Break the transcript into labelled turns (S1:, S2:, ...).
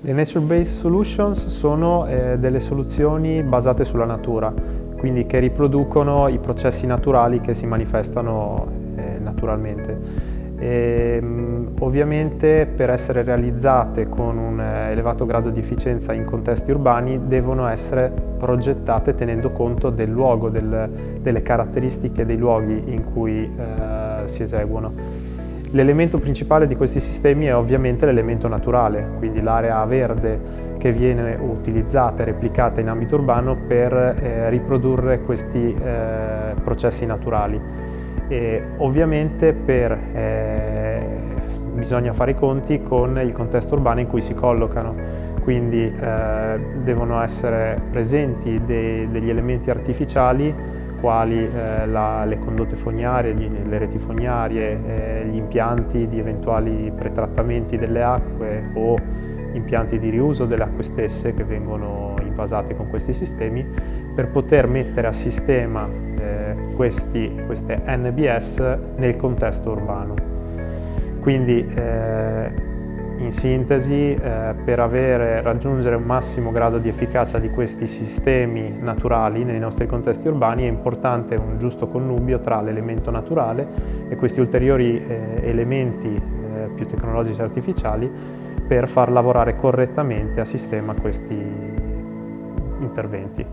S1: Le Nature-Based Solutions sono eh, delle soluzioni basate sulla natura, quindi che riproducono i processi naturali che si manifestano eh, naturalmente. E, ovviamente per essere realizzate con un eh, elevato grado di efficienza in contesti urbani devono essere progettate tenendo conto del luogo, del, delle caratteristiche dei luoghi in cui eh, si eseguono. L'elemento principale di questi sistemi è ovviamente l'elemento naturale, quindi l'area verde che viene utilizzata e replicata in ambito urbano per eh, riprodurre questi eh, processi naturali. E ovviamente per, eh, bisogna fare i conti con il contesto urbano in cui si collocano, quindi eh, devono essere presenti dei, degli elementi artificiali quali eh, la, le condotte fognarie, gli, le reti fognarie, eh, gli impianti di eventuali pretrattamenti delle acque o impianti di riuso delle acque stesse che vengono invasate con questi sistemi per poter mettere a sistema eh, questi, queste NBS nel contesto urbano. Quindi eh, in sintesi, eh, per avere, raggiungere un massimo grado di efficacia di questi sistemi naturali nei nostri contesti urbani è importante un giusto connubio tra l'elemento naturale e questi ulteriori eh, elementi eh, più tecnologici e artificiali per far lavorare correttamente a sistema questi interventi.